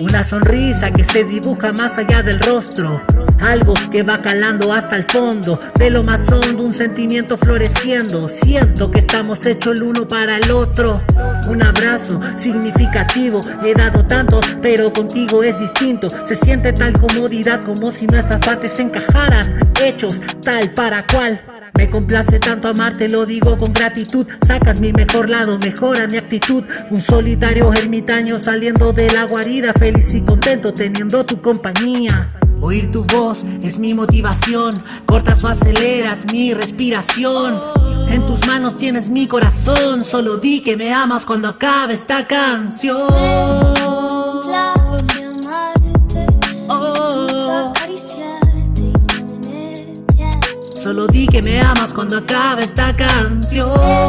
Una sonrisa que se dibuja más allá del rostro. Algo que va calando hasta el fondo. De lo más hondo un sentimiento floreciendo. Siento que estamos hechos el uno para el otro. Un abrazo significativo. He dado tantos pero contigo es distinto. Se siente tal comodidad como si nuestras partes se encajaran. Hechos tal para cual me complace tanto amarte, lo digo con gratitud. Sacas mi mejor lado, mejora mi actitud. Un solitario ermitaño saliendo de la guarida Feliz y contento teniendo tu compañía. Oír tu voz es mi motivación. Cortas o aceleras mi respiración. En tus manos tienes mi corazón. Solo di que me amas cuando acabe esta canción Solo di que me amas cuando acabe esta canción